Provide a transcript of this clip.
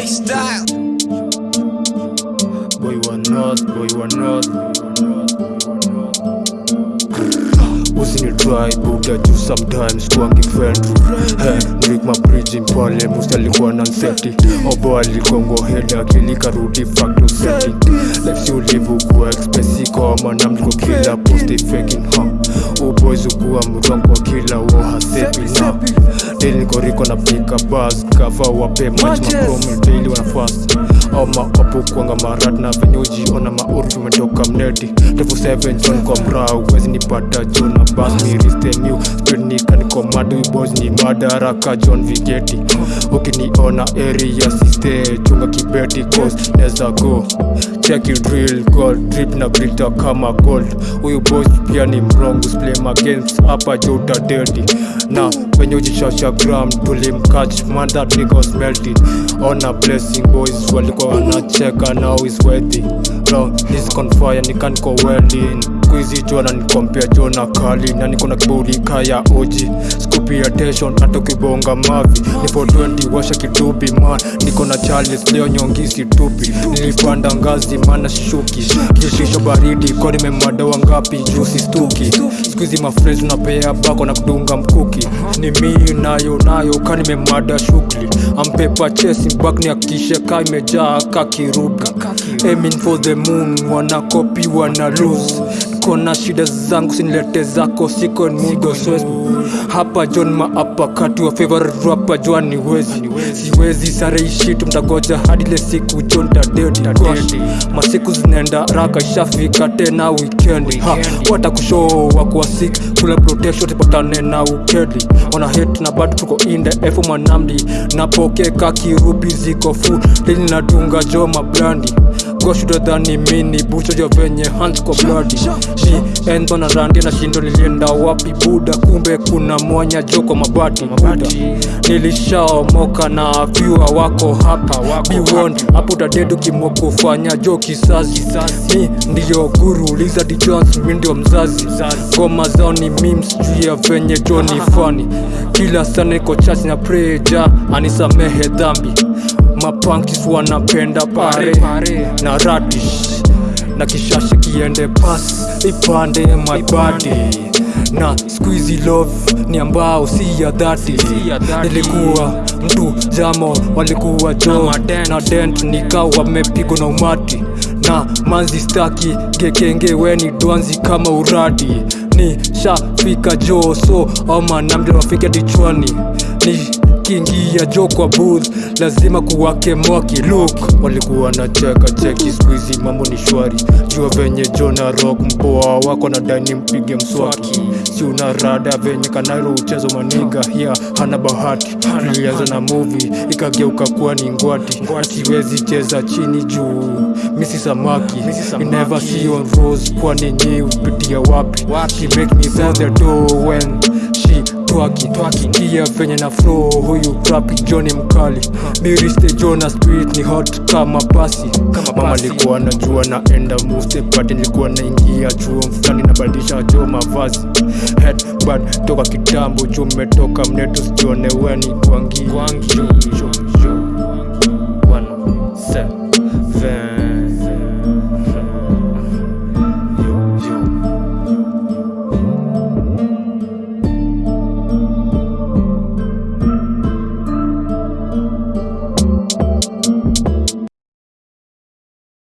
J style. Boy you are not, boy in your Usini try buda juu sometimes kwangi friend hey, Nick mabridging pale musta alikuwa na nseti Obo alikongo head akili karudi facto setting Life si ulivu kuwa expensive kama na mliko kila post faking huh. Uboys ukuwa mrongo kila wo hasepi na Daily niko riko na up buzz. Cover wape match mapromo daily wana fast au opukwanga marat na vinyuji ona maurfi umetoka mneti refu 7 john kwa mrau wezi nipata john na bas miriste new. Speed nika niko madu boys ni madaraka john vigeti ukiniona area siste chunga kibeti cause neza go. Check it drill gold drip na grita kama gold. Huyu boys pia ni mrongo play my games hapa jota utadedi na venye ujishasha gram tulimkach man that nigga was melting on a blessing boys walikuwa wanacheka now is worthy bro this confire nikaniko welding kuizi jona nikompea jona kali na niko na kiburi kaya oji. Scoopy attention hata kibonga mavi. Ni 420 washa kidubi man. Niko na charles leo nyongisi tupi nilipanda ngazi mana shuki kishisho baridi kwa nimemada wangapi? Jusi stuki. Skuizi mafrezi unapea bako na kudunga mkuki. Ni mii nayo nayo ka nimemada shughuli. Ampepa chesi back ni akishe ka imejaa kakirubi aiming for the moon wana copy wana lose. Kona shida zangu sinilete zako siko nigo swes hapa john maapakati wa favorite rapper jwani wezi. Siwezi sare ishi mtagoja hadi ile siku john tadedi gosh masiku zinaenda raka ishafika tena wikendi ha watakushoo wakuwa sick kula protection tupatane na ukedi. Wana hate na bado tuko in the F manamdi. Napokeka kirubi ziko full lini nadunga jo mablandi goshudadhani mini bucho jo venye hands kwa bloody. Ni endo na randi na shindo nilienda wapi buda kumbe kuna mwanya jo kwa mabati buda nilishaomoka na vyua wako hapa. Biwon hapo utadedu kimokufanya jo kisazi mi ndiyo guru lizard jones mi mzazi. Ngoma zao ni memes juu ya venye jo ni kila sana iko chasi na preja anisamehe dhambi mapankis wanapenda pare na radish. Na kishasha kiende pas. Ipande my body. Na squeezy love. Ni ambao si ya dhati. Nilikuwa mtu jamo. Walikuwa jo. Na dent. Nikawa wamepigwa na umati. Na manzi staki. Gekenge weni dwanzi kama uradi. Ni shafika jo. So ama namde wafike dichwani. Ni kiingia jo kwa booth. Lazima kuwake mwaki look walikuwa na cheka cheki. Skuizi mambo ni shwari. Jua venye jona rock mpoa wako na dani mpige mswaki. Si una rada venye kanairo uchezo maniga hia hana bahati. Ilianza na movie ikageuka kuwa ni ngwati. Siwezi cheza chini juu. Misi samaki. Never see on rose kwani nyi upitia wapi? She make me sell the door when twaki kia venye na flow huyu rapi joni mkali. Miriste jona street ni hot kama pasi. Mama alikuwa najua naenda muse pati nilikuwa naingia chuo mfulani nabadilisha choo mavazi. Headbad toka kitambo juu mmetoka mneto sijione weni kwangi. Kwangi. Jo, jo, jo. One, set.